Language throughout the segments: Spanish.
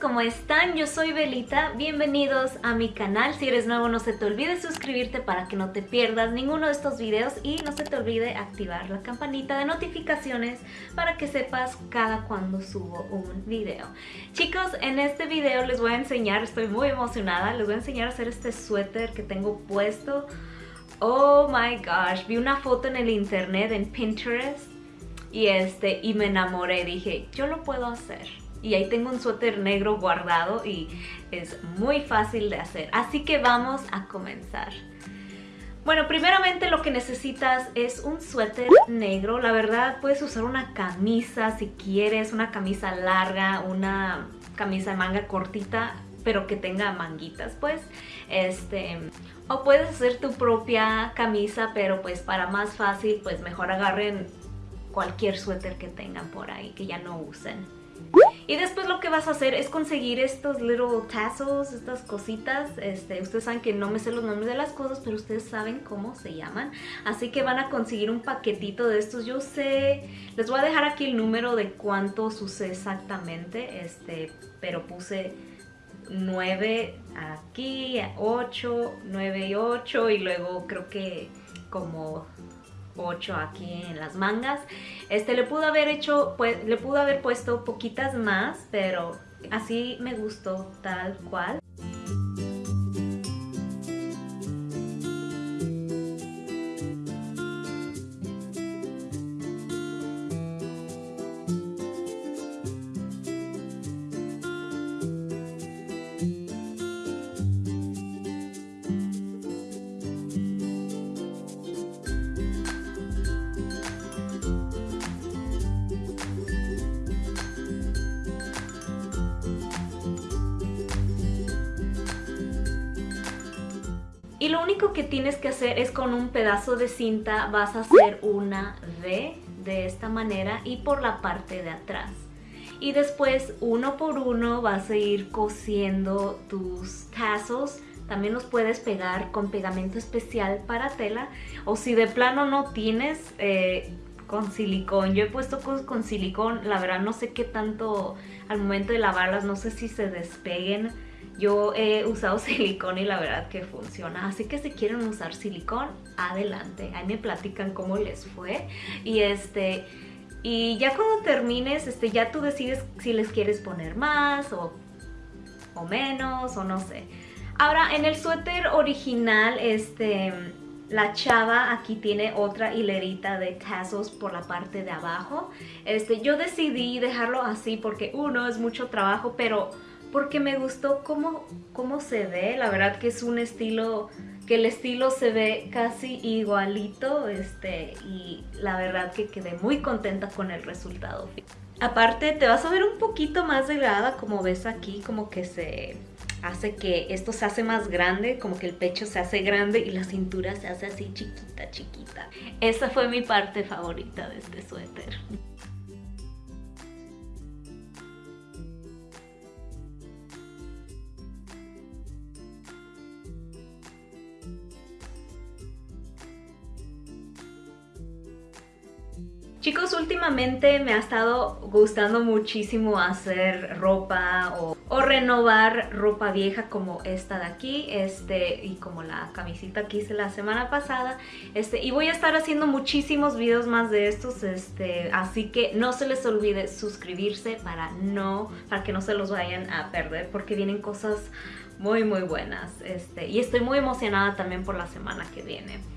¿cómo están? Yo soy Belita, bienvenidos a mi canal. Si eres nuevo no se te olvide suscribirte para que no te pierdas ninguno de estos videos y no se te olvide activar la campanita de notificaciones para que sepas cada cuando subo un video. Chicos, en este video les voy a enseñar, estoy muy emocionada, les voy a enseñar a hacer este suéter que tengo puesto. Oh my gosh, vi una foto en el internet, en Pinterest y, este, y me enamoré, dije, yo lo puedo hacer y ahí tengo un suéter negro guardado y es muy fácil de hacer. Así que vamos a comenzar. Bueno, primeramente lo que necesitas es un suéter negro. La verdad, puedes usar una camisa si quieres, una camisa larga, una camisa de manga cortita, pero que tenga manguitas, pues. Este, o puedes hacer tu propia camisa, pero pues para más fácil, pues mejor agarren cualquier suéter que tengan por ahí, que ya no usen. Y después lo que vas a hacer es conseguir estos little tassels, estas cositas. Este, ustedes saben que no me sé los nombres de las cosas, pero ustedes saben cómo se llaman. Así que van a conseguir un paquetito de estos. Yo sé, les voy a dejar aquí el número de cuántos usé exactamente, este, pero puse 9 aquí, 8, 9 y 8 y luego creo que como 8 aquí en las mangas. Este le pudo haber hecho, pues, le pudo haber puesto poquitas más, pero así me gustó tal cual. Y lo único que tienes que hacer es con un pedazo de cinta vas a hacer una V de esta manera y por la parte de atrás. Y después uno por uno vas a ir cosiendo tus tassels. También los puedes pegar con pegamento especial para tela. O si de plano no tienes, eh, con silicón. Yo he puesto cosas con silicón. La verdad no sé qué tanto al momento de lavarlas, no sé si se despeguen yo he usado silicón y la verdad que funciona, así que si quieren usar silicón, adelante. Ahí me platican cómo les fue. Y este... Y ya cuando termines, este, ya tú decides si les quieres poner más o, o menos o no sé. Ahora, en el suéter original, este, la chava aquí tiene otra hilerita de tassels por la parte de abajo. Este, yo decidí dejarlo así porque uno es mucho trabajo, pero porque me gustó cómo, cómo se ve, la verdad que es un estilo, que el estilo se ve casi igualito, este, y la verdad que quedé muy contenta con el resultado. Aparte te vas a ver un poquito más delgada, como ves aquí, como que se hace que esto se hace más grande, como que el pecho se hace grande y la cintura se hace así chiquita, chiquita. Esa fue mi parte favorita de este suéter. Chicos, últimamente me ha estado gustando muchísimo hacer ropa o, renovar ropa vieja como esta de aquí este y como la camisita que hice la semana pasada este y voy a estar haciendo muchísimos videos más de estos este así que no se les olvide suscribirse para no para que no se los vayan a perder porque vienen cosas muy muy buenas este y estoy muy emocionada también por la semana que viene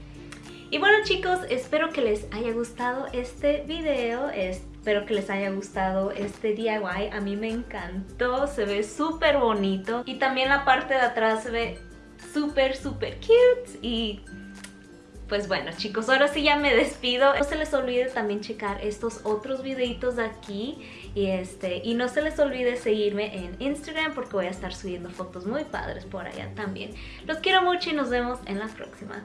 y bueno chicos, espero que les haya gustado este video, espero que les haya gustado este DIY, a mí me encantó, se ve súper bonito y también la parte de atrás se ve súper súper cute y pues bueno chicos, ahora sí ya me despido. No se les olvide también checar estos otros videitos de aquí y, este, y no se les olvide seguirme en Instagram porque voy a estar subiendo fotos muy padres por allá también. Los quiero mucho y nos vemos en la próxima.